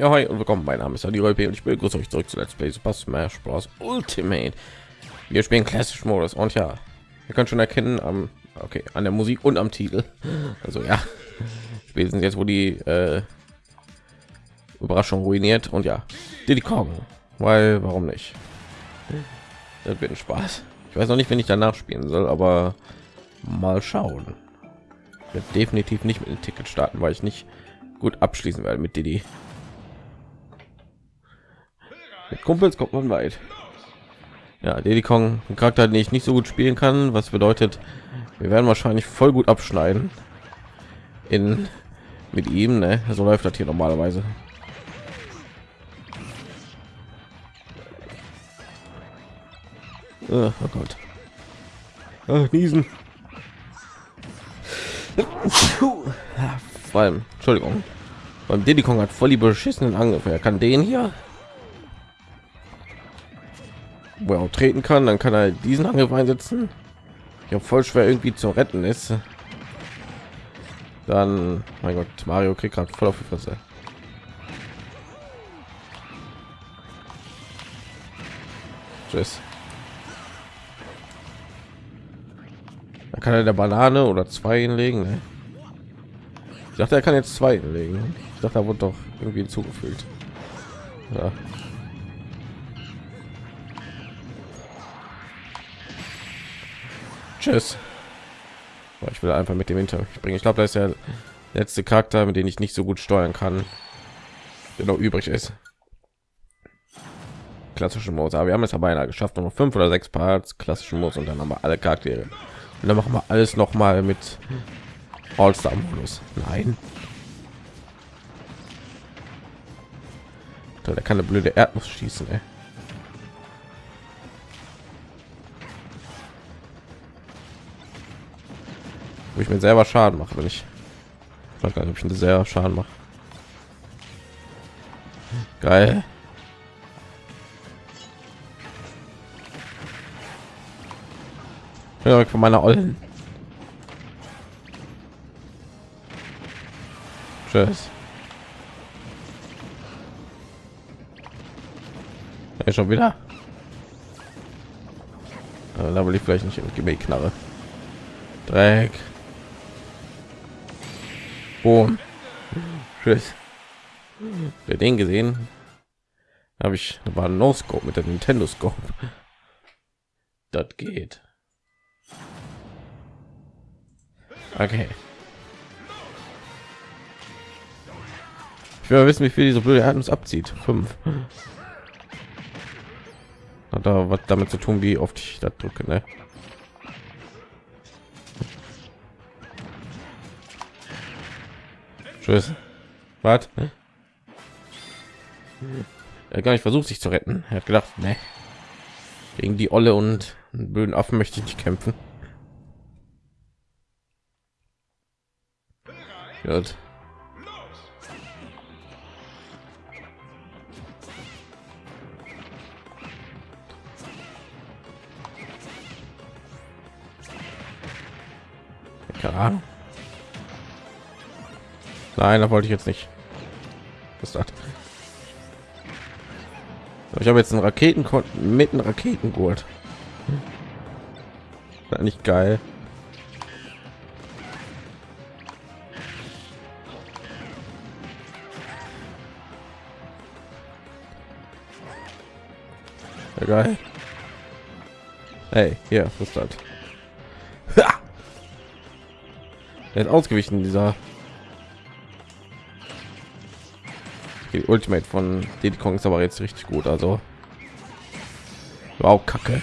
Ja, hi und willkommen. Mein Name ist Adi Rolpe und ich begrüße euch zurück zu Let's Play Super Smash Bros. Ultimate. Wir spielen klassisch Modus und ja, ihr könnt schon erkennen am okay an der Musik und am Titel. Also ja, spätestens jetzt, wo die äh, Überraschung ruiniert und ja, Diddy Kong, weil warum nicht? Das wird ein Spaß. Ich weiß noch nicht, wenn ich danach spielen soll, aber mal schauen. Ich definitiv nicht mit dem Ticket starten, weil ich nicht gut abschließen werde mit Diddy. Mit Kumpels kommt man weit. Ja, Diddy Kong, ein Charakter, den ich nicht so gut spielen kann, was bedeutet, wir werden wahrscheinlich voll gut abschneiden in mit ihm. Ne? So läuft das hier normalerweise. Oh, oh Gott. Oh, niesen. Vor allem, Entschuldigung. Beim Diddy Kong hat voll die beschissenen Angriffe. Er kann den hier wo er auch treten kann, dann kann er diesen Angriff einsetzen. Ja, voll schwer irgendwie zu retten ist. Dann, mein Gott, Mario kriegt gerade voll auf die Fresse. Tschüss. Da kann er der Banane oder zwei hinlegen. Ne? Ich dachte, er kann jetzt zwei hinlegen. Ich dachte, er wurde doch irgendwie hinzugefügt. Ja. Tschüss. Ich will einfach mit dem Hinter springen. Ich glaube, da ist der letzte Charakter, mit dem ich nicht so gut steuern kann, der noch übrig ist. Klassische Modus. Aber wir haben es aber einer geschafft, noch fünf oder sechs Parts klassischen Modus und dann haben wir alle Charaktere. Und dann machen wir alles noch mal mit All-Star Modus. Nein. Der kann eine blöde Erdnuss schießen, ey. Wo ich mir selber Schaden mache, wenn ich, ich weiß gar nicht, ob ich sehr Schaden mache. Geil. Ja, von meiner Ollen. Tschüss. Ja, schon wieder. Da will ich vielleicht nicht in Knarre. Dreck. Boom. Tschüss. Wer den gesehen? Habe ich war No Scope mit der Nintendo Scope. Das geht. Okay. Ich will wissen, wie viel diese blöde Erdnuss abzieht. Fünf. Hat da was damit zu tun, wie oft ich das drücke, ne? Tschüss. Was? Er gar nicht versucht, sich zu retten. Er hat gedacht, ne, gegen die Olle und blöden Affen möchte ich nicht kämpfen. Gut. Keine Ahnung. Nein, da wollte ich jetzt nicht. Was das? Ich habe jetzt einen Raketen mit einem Raketengurt. War nicht geil. Ja, geil. Hey, hier, was ist das? Er ist ausgewichen, dieser die Ultimate von Diddy Kong ist aber jetzt richtig gut, also wow, Kacke.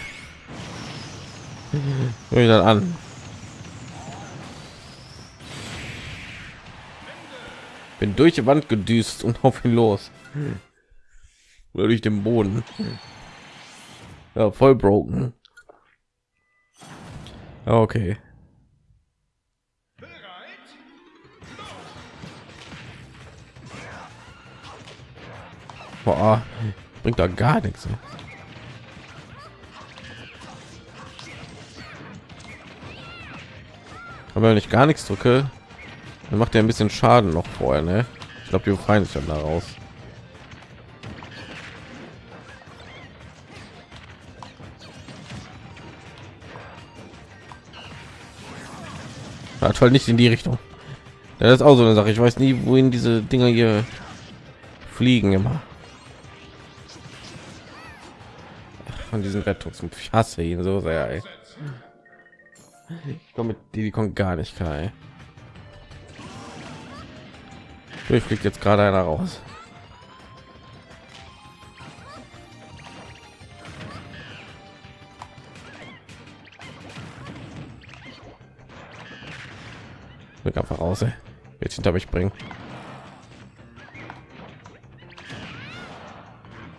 dann an. Bin durch die Wand gedüst und auf ihn los. Oder durch den Boden. Ja, voll broken. Okay. Boah, bringt da gar nichts. Ne? Aber wenn ich gar nichts drücke, dann macht er ein bisschen Schaden noch vorher, ne? Ich glaube, die befreien sich dann daraus. Hat voll nicht in die Richtung. Das ist auch so eine Sache. Ich weiß nie, wohin diese Dinger hier fliegen immer. Von diesen Rettungs ich hasse ihn so sehr. Ey. Ich komme mit die kommt gar nicht klar. Ich fliegt jetzt gerade einer raus. Wird einfach raus. Jetzt hinter mich bringen.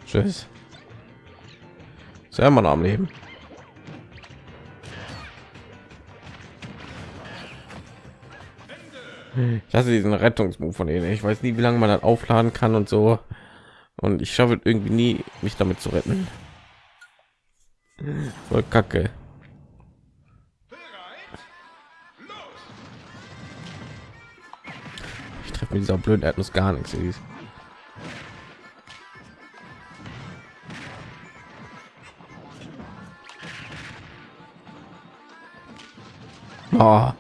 Tschüss. Sehr man am Leben. Ich hasse diesen Rettungsmove von denen. Ich weiß nie, wie lange man dann aufladen kann und so. Und ich schaffe irgendwie nie, mich damit zu retten. Voll Kacke. Ich treffe mit dieser blöden Erdnuss gar nichts. Oh.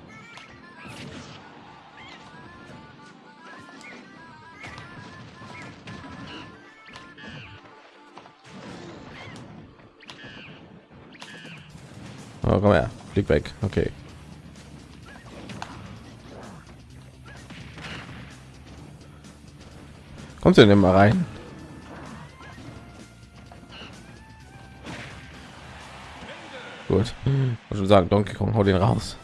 Oh, komm her, flieg weg. Okay. Kommst du denn mal rein? Gut. Ich schon sagen, Donkey Kong, hau den raus.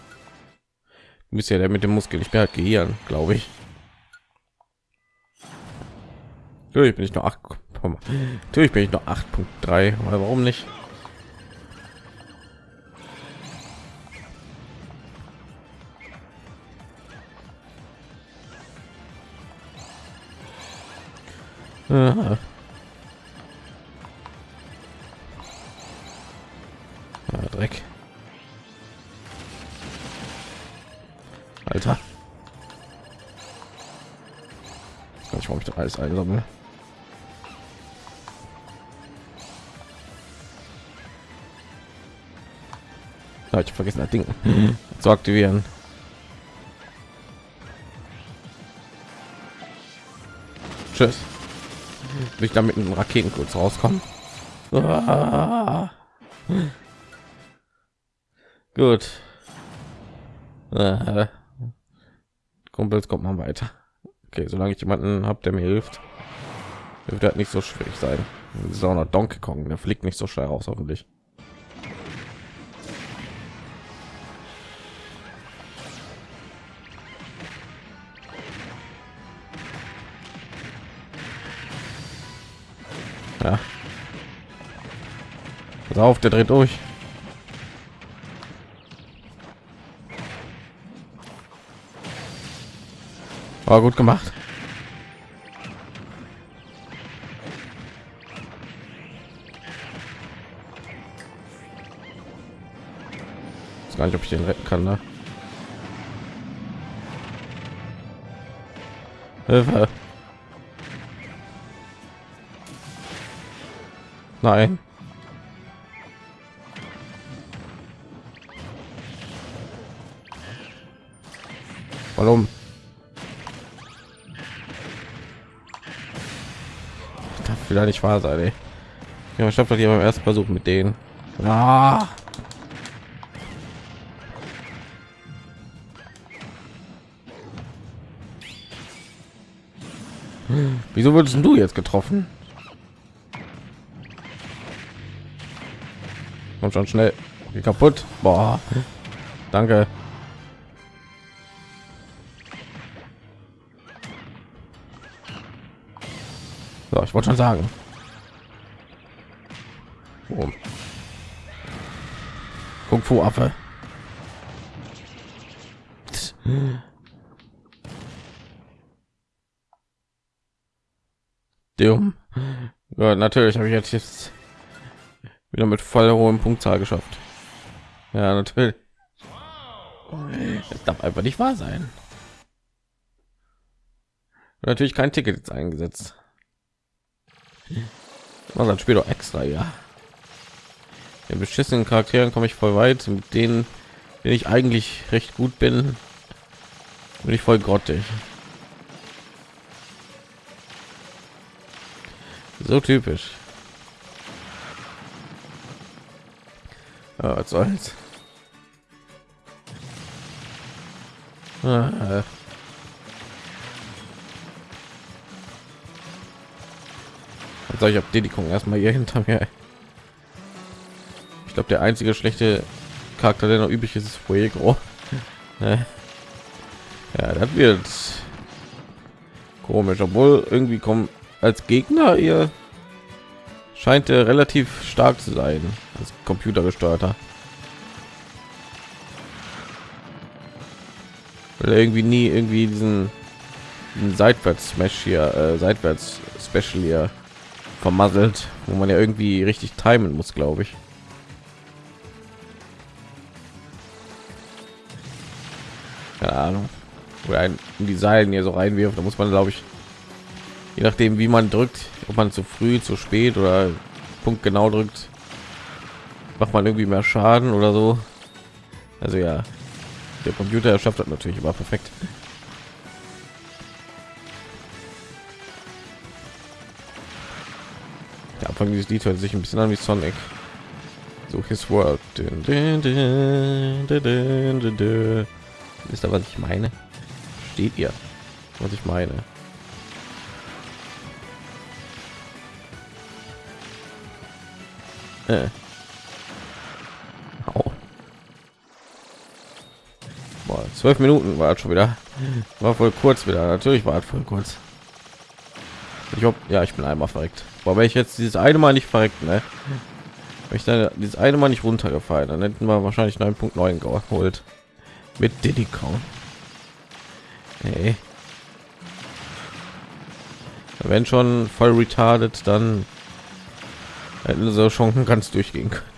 Bist ja der mit dem Muskel. Ich bin halt Gehirn, glaube ich. Natürlich bin ich noch 8. Natürlich bin ich noch 8.3. Warum nicht? Ja, alles einsammle. Ja, ich vergessen das Ding zu aktivieren. Tschüss will ich damit einen Raketen kurz rauskommen. Ah. Gut. Äh. Kumpels kommt man weiter. Okay, solange ich jemanden habe, der mir hilft, wird halt nicht so schwierig sein. Das ist Donkey Kong, der fliegt nicht so schnell raus, hoffentlich. Ja. Pass auf, der dreht durch. War gut gemacht. Ich gar nicht, ob ich den retten kann, ne? Hilfe. Nein. Warum? Wieder nicht wahr sein, ey. Ja, ich habe hier beim ersten Versuch mit denen. Ah. Wieso wurdest du jetzt getroffen? Komm schon schnell. Geh kaputt. Boah. Danke. Ich wollte schon sagen. Oh. Kung Fu Affe. Dumm. Ja, natürlich habe ich jetzt wieder mit voll hohem Punktzahl geschafft. Ja, natürlich. Das darf einfach nicht wahr sein. Natürlich kein Ticket jetzt eingesetzt. Man dann später extra, ja. Den beschissenen Charakteren komme ich voll weit, mit denen, den ich eigentlich recht gut bin, Bin ich voll grottig. So typisch. Ja, was soll's. Ah, Also ich habe Dedickung erstmal hier hinter mir. Ich glaube, der einzige schlechte Charakter, der noch üblich ist, ist Fuego. ja, das wird komisch, obwohl irgendwie kommen als Gegner ihr scheint er relativ stark zu sein, als computergesteuerter. Weil irgendwie nie irgendwie diesen, diesen seitwärts Smash hier, äh, seitwärts Special hier vermasselt, wo man ja irgendwie richtig timen muss, glaube ich. Keine Ahnung. Oder ein, die Seilen hier so reinwirft, da muss man, glaube ich, je nachdem, wie man drückt, ob man zu früh, zu spät oder Punkt genau drückt, macht man irgendwie mehr Schaden oder so. Also ja, der Computer schafft das natürlich immer perfekt. Der Anfang dieses Lied hört sich ein bisschen an wie Sonic. So his world. Wisst ihr, was ich meine? Steht ihr, was ich meine? Äh. Oh. Boah, zwölf Minuten war schon wieder. War voll kurz wieder. Natürlich war es voll kurz. Ich hoffe, ja, ich bin einmal verreckt. Aber wenn ich jetzt dieses eine Mal nicht verreckt, ne? Wenn ich dann dieses eine Mal nicht runtergefallen, dann hätten wir wahrscheinlich 9.9 geholt. Mit Diddy Count. Hey. Wenn schon voll retarded, dann hätten sie schon ganz durchgehen können.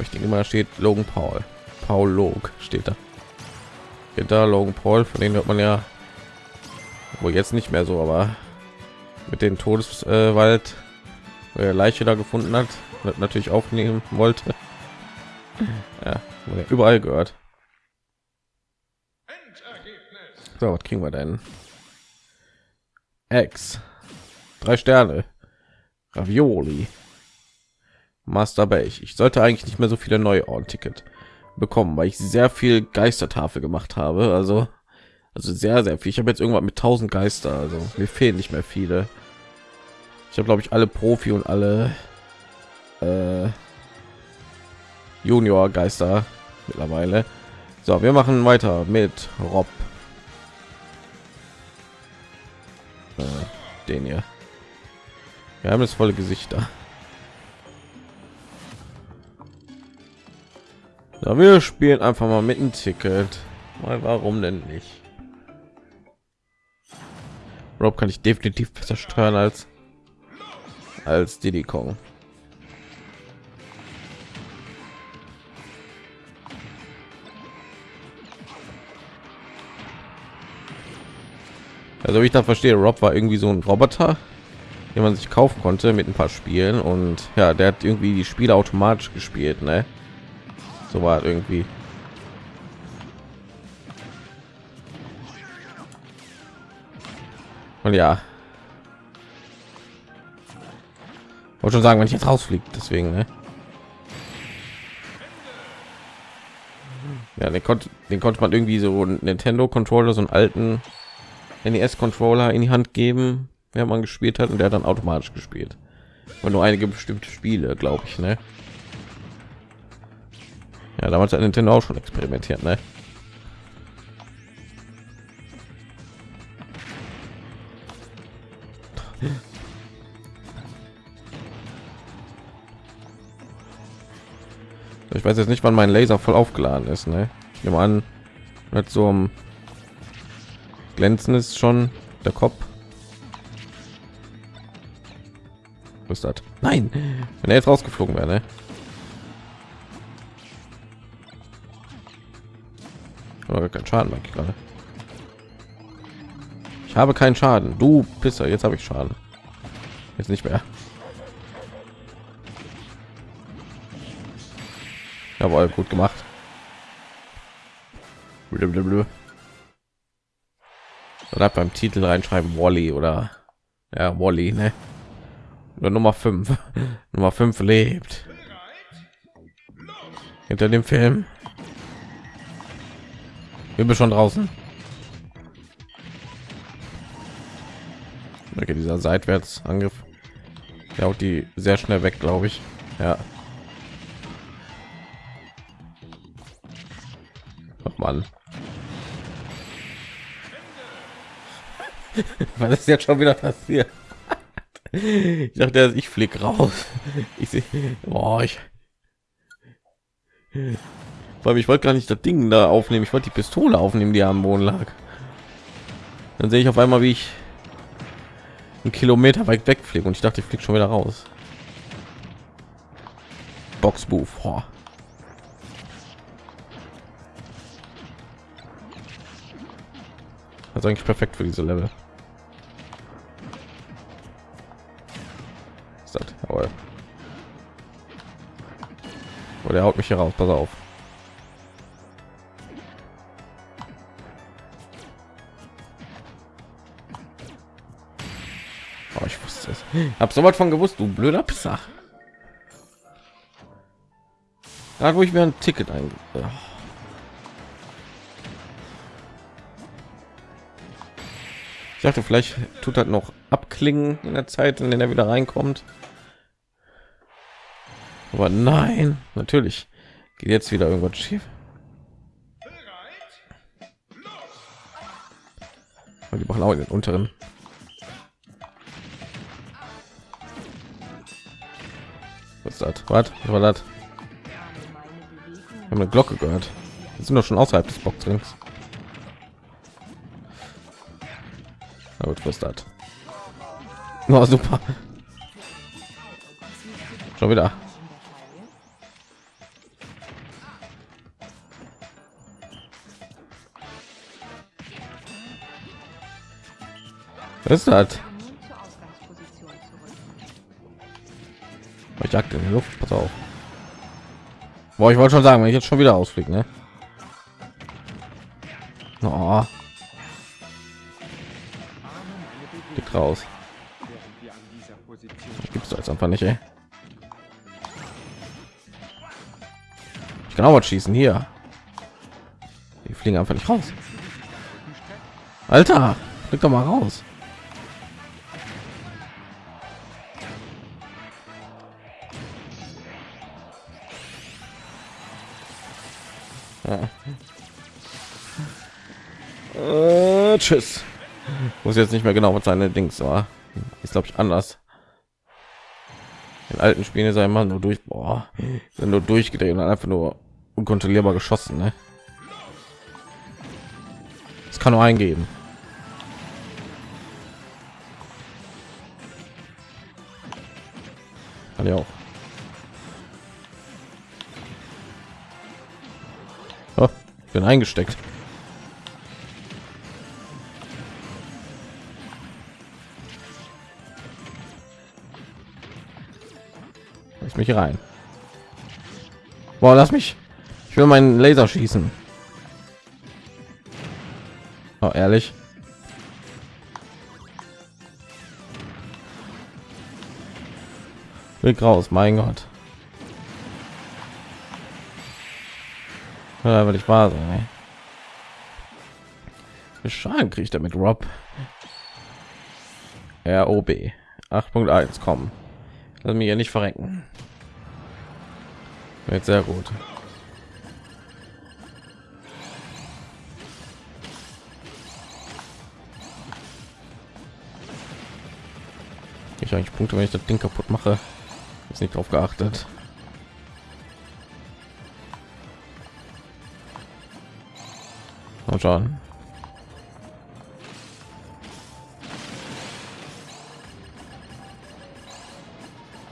ich denke mal steht Logan Paul. Paul Log steht da da Logan Paul, von denen hört man ja wohl jetzt nicht mehr so, aber mit dem Todeswald, wo er Leiche da gefunden hat, natürlich aufnehmen wollte. Ja, überall gehört. So, was kriegen wir denn? X, drei Sterne, Ravioli, Master Beige. Ich sollte eigentlich nicht mehr so viele neue Ort-Ticket bekommen, weil ich sehr viel Geistertafel gemacht habe. Also, also sehr, sehr viel. Ich habe jetzt irgendwann mit 1000 Geister. Also mir fehlen nicht mehr viele. Ich habe glaube ich alle Profi und alle äh, Junior Geister mittlerweile. So, wir machen weiter mit Rob. Äh, den hier. Wir haben das volle Gesichter. Ja, wir spielen einfach mal mit ein Ticket. Mal warum denn nicht? Rob kann ich definitiv besser steuern als als Diddy Kong. Also wie ich da verstehe, Rob war irgendwie so ein Roboter, den man sich kaufen konnte mit ein paar Spielen und ja, der hat irgendwie die Spiele automatisch gespielt, ne? So war irgendwie. Und ja. Wollte schon sagen wenn ich jetzt rausfliegt deswegen ne? ja den konnte den konnte man irgendwie so Nintendo Controller so einen alten NES Controller in die Hand geben wenn man gespielt hat und der dann automatisch gespielt. Und nur einige bestimmte Spiele glaube ich ne ja, damals hat Nintendo auch schon experimentiert, ne? Ich weiß jetzt nicht, wann mein Laser voll aufgeladen ist, ne? Ich nehme an, mit so einem glänzen ist schon der Kopf. Was ist das? Nein, wenn er jetzt rausgeflogen wäre, ne? Kein Schaden mag ich gerade. Ich habe keinen Schaden. Du Pisser, jetzt habe ich Schaden. Jetzt nicht mehr. Jawohl, gut gemacht. Oder beim Titel reinschreiben Wally oder ja Wally, ne? Oder Nummer 5. Nummer 5 lebt. Hinter dem Film. Wir sind schon draußen. Okay, dieser Seitwärtsangriff. Der haut die sehr schnell weg, glaube ich. Ja. Mann. Was ist jetzt schon wieder passiert? Ich dachte, ich flieg raus. Ich sehe, oh, ich. Weil ich wollte gar nicht das Ding da aufnehmen. Ich wollte die Pistole aufnehmen, die am Boden lag. Dann sehe ich auf einmal, wie ich einen Kilometer weit wegfliege und ich dachte, ich fliege schon wieder raus. Boxbuch. Das ist eigentlich perfekt für diese Level. Oh, der haut mich hier raus. Pass auf. Hab so was von gewusst, du blöder Pisser. Da wo ich mir ein Ticket ein. Oh. Ich dachte, vielleicht tut das noch abklingen in der Zeit, in der er wieder reinkommt. Aber nein, natürlich geht jetzt wieder irgendwas schief. Und die machen auch in den unteren. Ist das? Was? Was war das? Eine Glocke gehört. Wir sind doch schon außerhalb des Boxrings. Aber was das? Oh, super. Schon wieder. Was ist das? Ich jagte in die Luft. Pass auf. Boah, ich wollte schon sagen, wenn ich jetzt schon wieder ausfliege, ne? Oh. Liegt raus. Gibt's da jetzt einfach nicht, ey. Ich kann auch was schießen hier. Die fliegen einfach nicht raus. Alter, flieg doch mal raus. Tschüss. Muss jetzt nicht mehr genau was seine Dings war. Ist glaube ich anders. In alten Spielen er immer nur durch, boah, nur durchgedreht und einfach nur unkontrollierbar geschossen. Ne? Das kann nur eingeben. Kann ja auch. Oh, bin eingesteckt. Lass mich rein. Boah, lass mich. Ich will meinen Laser schießen. Oh, ehrlich. Weg raus, mein Gott. Ja, weil ich war. Wie Schaden kriegt er mit Rob? ROB 8.1 kommen. Lass mich ja nicht verrecken. Wird sehr gut. Ich eigentlich Punkte, wenn ich das Ding kaputt mache. Ist nicht drauf geachtet. Und schauen.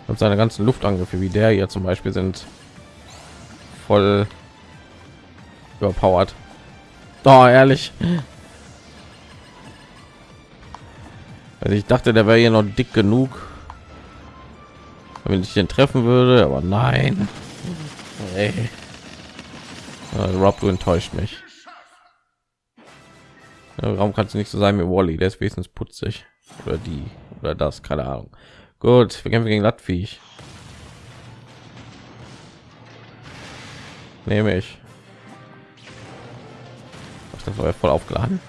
Und seine ganzen Luftangriffe wie der hier zum Beispiel sind voll überpowered. Oh, ehrlich. Also ich dachte, der wäre hier noch dick genug, wenn ich den treffen würde, aber nein. Hey. Äh, Rob, du enttäuscht mich. Warum kannst du nicht so sein wie Wally? Der ist wenigstens putzig. Oder die. Oder das. Keine Ahnung. Gut, wir kämpfen gegen das Nehme ich. Das war ja voll aufgeladen.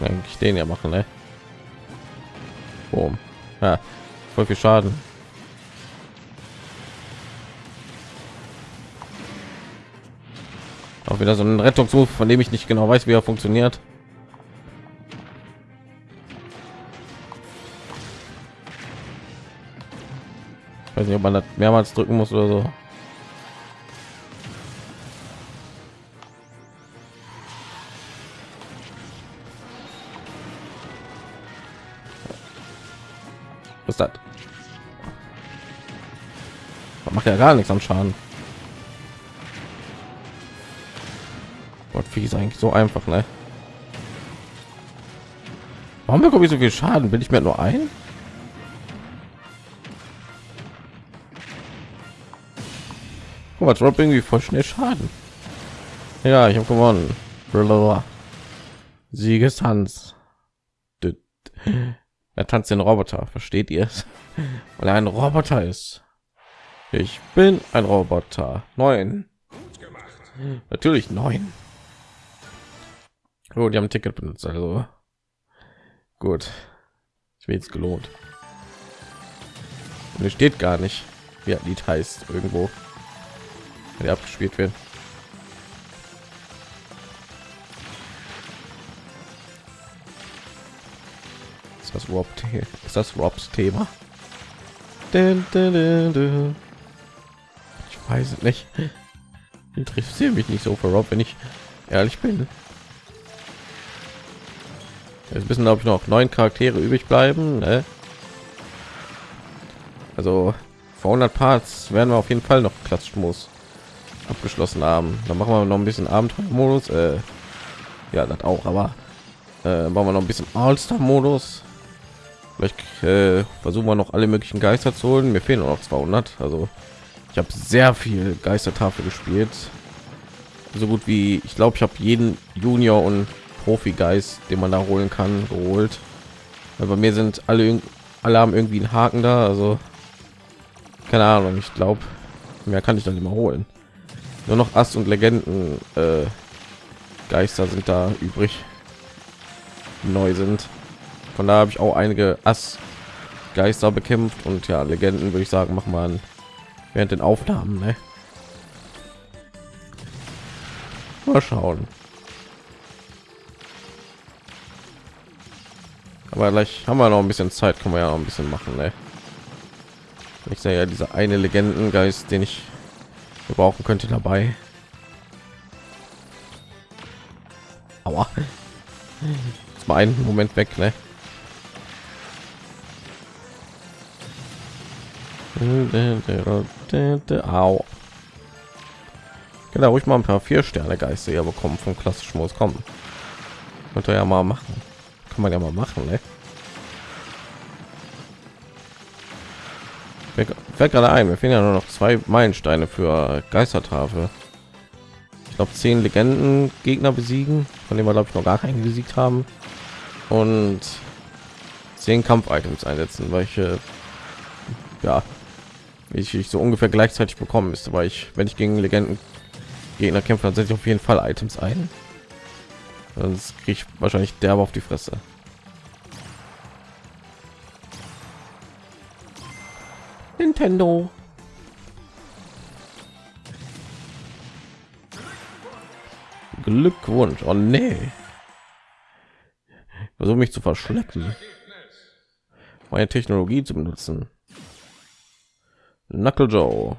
Eigentlich den ja machen, ne? Boom. Ja, voll viel Schaden. Auch wieder so ein Rettungsruf, von dem ich nicht genau weiß, wie er funktioniert. Ich weiß nicht, ob man das mehrmals drücken muss oder so. Was ist das? Macht ja gar nichts am Schaden. Wie ist eigentlich so einfach, ne? Warum bekomme ich so viel Schaden? Bin ich mir nur ein? Guck mal, Drop irgendwie voll schnell Schaden. Ja, ich habe gewonnen. Siegestanz. Er tanzt den Roboter, versteht ihr es? Weil er ein Roboter ist. Ich bin ein Roboter. Neun. Natürlich neun. Oh, die haben ein Ticket benutzt, also gut. Ich will jetzt gelohnt. Es steht gar nicht, wie das Lied heißt irgendwo, wenn abgespielt wird. Ist das Rob? Ist das Robs Thema? Ich weiß es nicht. Interessiert mich nicht so für Rob, wenn ich ehrlich bin. Jetzt wissen glaube ich noch neun Charaktere übrig bleiben. Ne? Also vor 100 Parts werden wir auf jeden Fall noch Klatschmodus abgeschlossen haben. Dann machen wir noch ein bisschen Abenteuermodus. Äh, ja, das auch, aber äh, machen wir noch ein bisschen All-Star-Modus. Vielleicht äh, versuchen wir noch alle möglichen Geister zu holen. Mir fehlen noch 200. Also ich habe sehr viel Geistertafel gespielt. So gut wie ich glaube, ich habe jeden Junior und Profi-Geist, den man da holen kann, geholt. Weil bei mir sind alle, alle haben irgendwie einen Haken da. Also keine Ahnung. Ich glaube, mehr kann ich dann immer holen. Nur noch Ass und Legenden äh, Geister sind da übrig, neu sind. Von da habe ich auch einige Ass Geister bekämpft und ja, Legenden würde ich sagen, machen wir während den Aufnahmen. Ne? Mal schauen. Aber gleich haben wir noch ein bisschen zeit kann man ja noch ein bisschen machen ne? ich sehe ja diese eine legendengeist den ich gebrauchen könnte dabei aber mal einen moment weg ne? Au. Genau, ruhig mal ein paar vier Sterne Geister ja bekommen vom klassischen Modus kommen. Könnte ja mal machen kann man ja mal machen ne? fällt gerade ein wir finden ja nur noch zwei meilensteine für geistertafel. Ich glaube zehn legenden gegner besiegen von dem wir glaube ich noch gar keinen besiegt haben. Und zehn kampf-items einsetzen welche ja ich, ich so ungefähr gleichzeitig bekommen ist weil ich wenn ich gegen legenden gegner kämpfe dann setze ich auf jeden fall items ein sonst kriege ich wahrscheinlich derbe auf die Fresse. Nintendo. Glückwunsch. Oh nee. Versuche mich zu verschleppen. Meine Technologie zu benutzen. Knuckle Joe.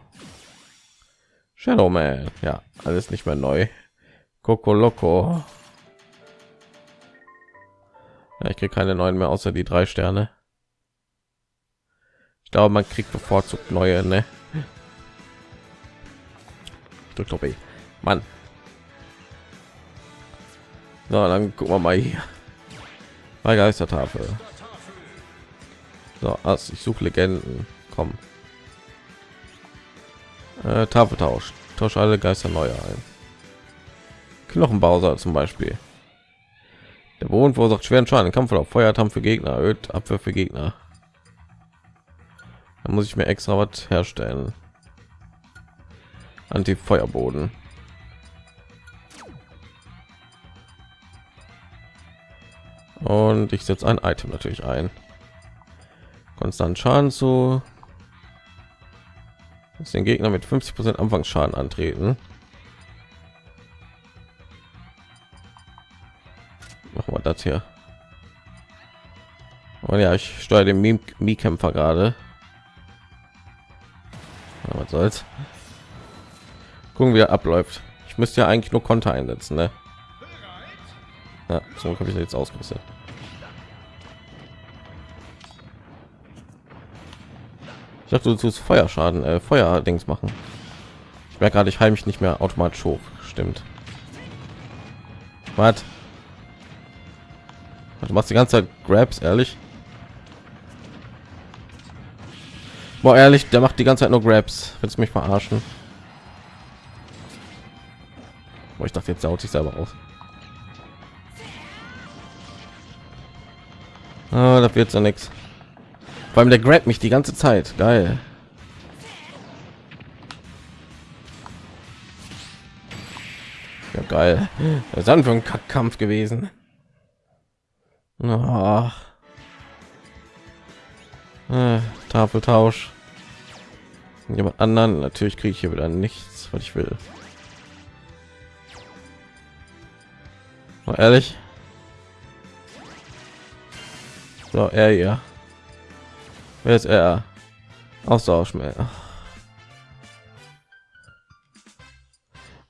Shadow Man. Ja, alles nicht mehr neu. Coco Loco. Ja, ich kriege keine neuen mehr außer die drei Sterne. Ich glaube, man kriegt bevorzugt neue, ne? Drückt doch Mann. Na, dann gucken wir mal hier. Bei Geistertafel. So, also ich suche Legenden. Komm. Äh, Tafeltausch. Tausche alle Geister neu ein. Knochenbauser zum Beispiel. Der Boden verursacht schweren Schaden. Kampf auf Feuertamm für Gegner erhöht Abwehr für Gegner. Da muss ich mir extra was herstellen. Anti-Feuerboden. Und ich setze ein Item natürlich ein. Konstant Schaden zu den Gegner mit 50 Prozent Anfangsschaden antreten. Machen wir das hier. Und ja, ich steuere den Mi-Kämpfer gerade. Was soll's? Gucken, wie er abläuft. Ich müsste ja eigentlich nur Konter einsetzen, ne? Ja, so habe ich jetzt ausgerüstet. Ich dachte, du tust Feuerschaden, äh, Feuerdings machen. Ich merke gerade, ich heile mich nicht mehr automatisch hoch. Stimmt. Was? Du machst die ganze Zeit Grabs, ehrlich? Boah, ehrlich, der macht die ganze Zeit nur Grabs. Willst du mich verarschen? Boah, ich dachte, jetzt saut sich selber aus. Ah, da wird ja nichts. Vor allem der Grab mich die ganze Zeit. Geil. Ja, geil. Das ist dann für ein Kampf gewesen. Oh. Äh, Tafeltausch. Jemand anderen. Natürlich kriege ich hier wieder nichts, was ich will. Mal ehrlich. So, er ja. Wer ist er? Austausch mehr.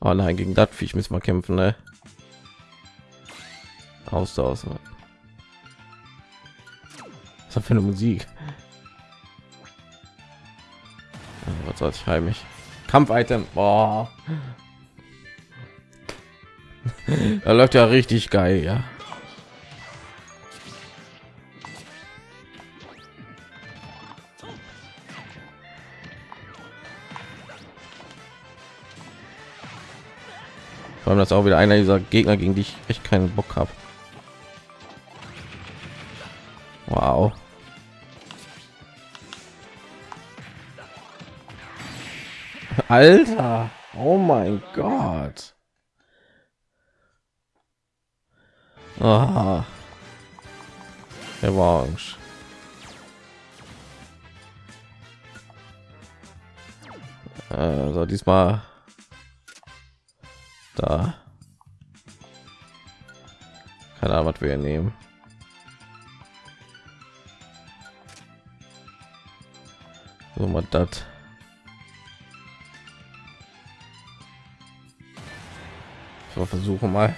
Oh nein, gegen das Viech müssen wir kämpfen, ne? Austausch. Was für eine Musik? Was soll ich heimisch? Kampf-Item. Da läuft ja richtig geil, ja. Vor allem das auch wieder einer dieser Gegner, gegen die ich echt keinen Bock habe. Alter, oh mein Gott. Aha. Orange. Also diesmal da. Keine Ahnung, was wir nehmen. So mal das. So versuchen mal.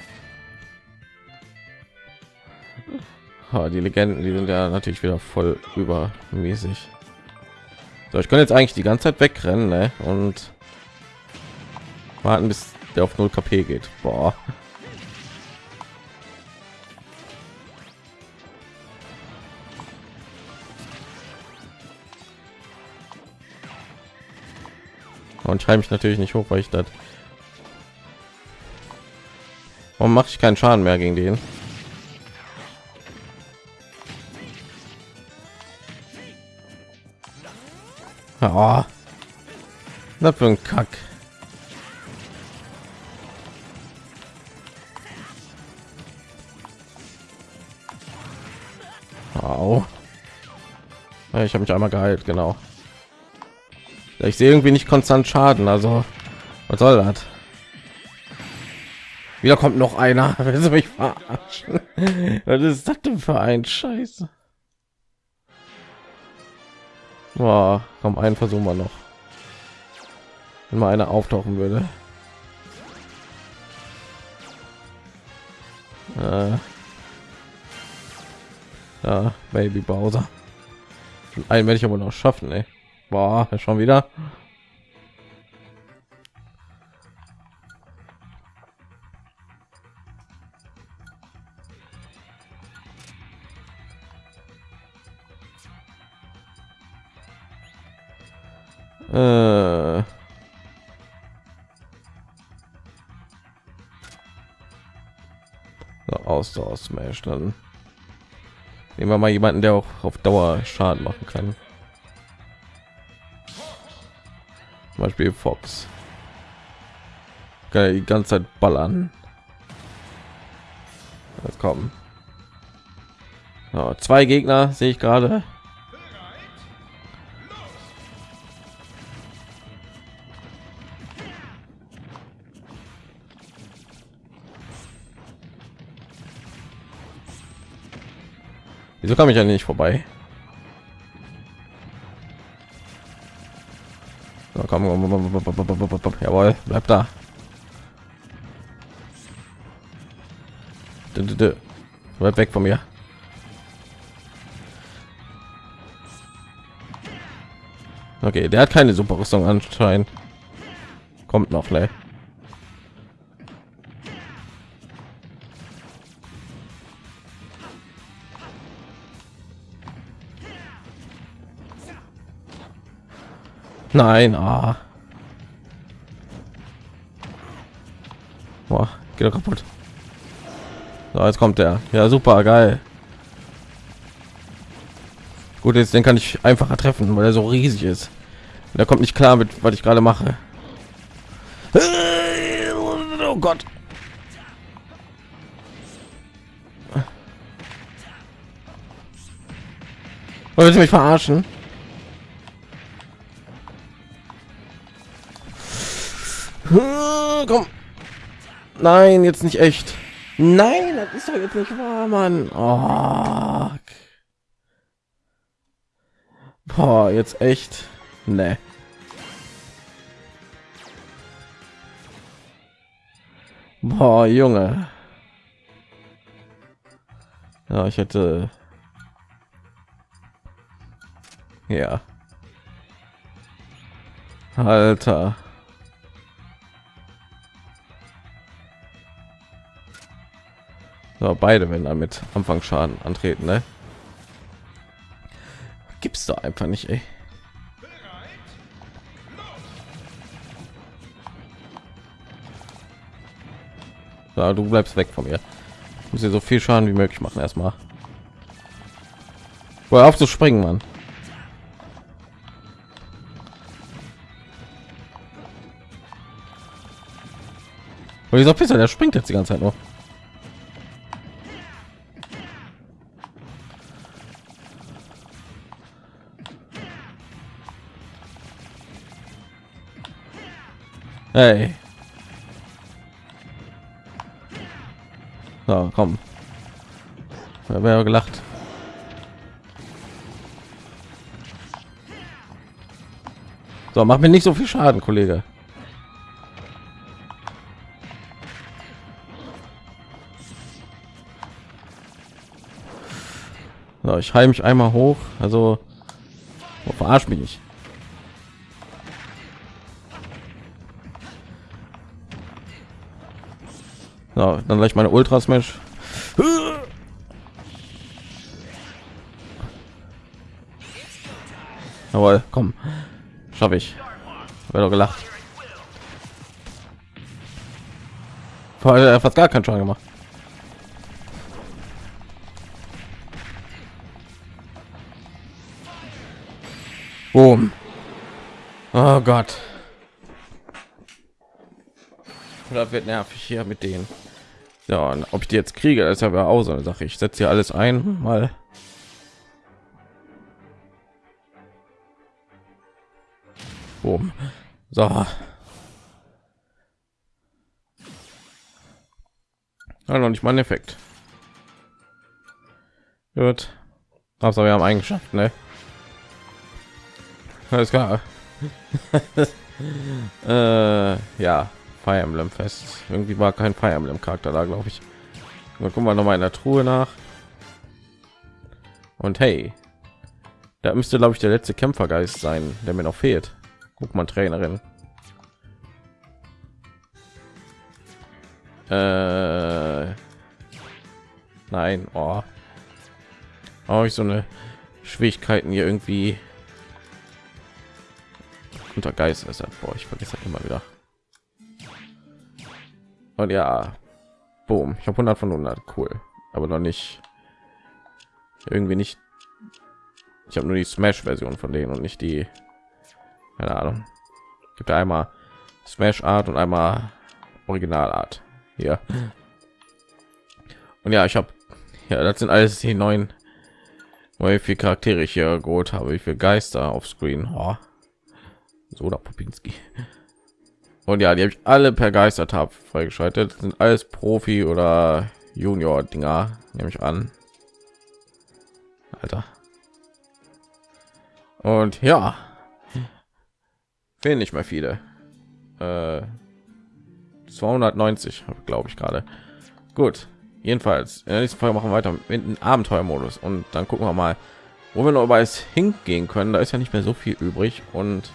Oh, die Legenden, die sind ja natürlich wieder voll übermäßig. So, ich kann jetzt eigentlich die ganze Zeit wegrennen ne? und warten, bis der auf 0 KP geht. Boah. Und schreibe mich natürlich nicht hoch, weil ich das. Warum mache ich keinen Schaden mehr gegen den? Oh. Was für ein Kack. Au. Ich habe mich einmal geheilt, genau. Ich sehe irgendwie nicht konstant Schaden, also was soll das? Wieder kommt noch einer. Willst du mich verarschen? Was ist das denn für ein Scheiß? Boah, komm, einen versuchen wir noch. Wenn mal einer auftauchen würde. Äh. Ja, Baby Bowser. Einen werde ich aber noch schaffen. Boah, schon wieder. Äh. Ausdauer Smash dann. Nehmen wir mal jemanden, der auch auf Dauer Schaden machen kann. Zum Beispiel Fox. Geil, die ganze Zeit ballern. Jetzt kommen. Zwei Gegner sehe ich gerade. Wieso kam ich ja nicht vorbei? Komm, komm, jawohl, bleib da. Bleib weg von mir. Okay, der hat keine super Rüstung anscheinend. Kommt noch, ne? Nein, ah. Boah, geht doch kaputt. So, jetzt kommt der. Ja, super, geil. Gut, jetzt den kann ich einfacher treffen, weil er so riesig ist. Der kommt nicht klar mit, was ich gerade mache. Oh Gott. Wollt ihr mich verarschen? Komm. Nein, jetzt nicht echt. Nein, das ist doch jetzt nicht wahr, Mann. Oh. Boah, jetzt echt. Ne. Boah, Junge. Ja, ich hätte. Ja. Alter. So, beide wenn damit Anfang Schaden antreten, ne? Gibt's da einfach nicht, ey. So, du bleibst weg von mir. Ich muss dir so viel Schaden wie möglich machen erstmal. Wohl auf zu springen, Mann. Wieso pisser? Der springt jetzt die ganze Zeit noch. Hey. So, komm. Da wäre gelacht. So, mach mir nicht so viel Schaden, Kollege. So, ich heile mich einmal hoch. Also, oh, verarsch mich nicht. So, dann gleich meine Ultra Smash. Jawohl, komm. Schaffe ich. Wäre doch gelacht. Vorher fast gar keinen Schaden gemacht. Boom. Oh Gott. Oder wird nervig hier mit denen. Ja, und ob ich die jetzt kriege, das ist aber auch so eine Sache. Ich setze hier alles ein, mal. Boom. So. Ja, noch nicht mal ein Effekt. Gut. Aber wir haben eingeschafft, ne? Alles klar. äh, ja. Fire Emblem Fest. Irgendwie war kein Fire Emblem Charakter da, glaube ich. Mal gucken wir noch mal in der Truhe nach. Und hey, da müsste glaube ich der letzte Kämpfergeist sein, der mir noch fehlt. Guck mal, Trainerin. Äh, nein, oh. Habe ich so eine Schwierigkeiten hier irgendwie unter Geist ist. Boah, ich vergesse das immer wieder. Und ja, boom, ich habe 100 von 100, cool, aber noch nicht irgendwie nicht. Ich habe nur die Smash-Version von denen und nicht die. Keine Ahnung. Gibt einmal Smash Art und einmal Original Art hier. Und ja, ich habe ja, das sind alles die neuen wie viel Charaktere ich hier geholt habe, wie viele Geister auf Screen. Oh. So da Popinski. Und ja, die habe ich alle per Geistertab freigeschaltet. Das sind alles Profi oder Junior Dinger, nehme ich an. Alter. Und ja, fehlen nicht mehr viele. Äh, 290, glaube ich gerade. Gut, jedenfalls in der nächsten Folge machen wir weiter mit dem Abenteuermodus und dann gucken wir mal, wo wir noch bei es hingehen können. Da ist ja nicht mehr so viel übrig und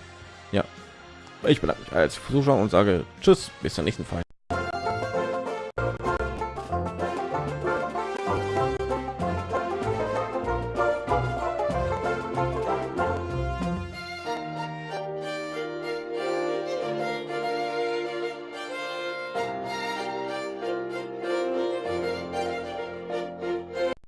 ich bedanke mich als Zuschauer und sage Tschüss, bis zur nächsten Fall.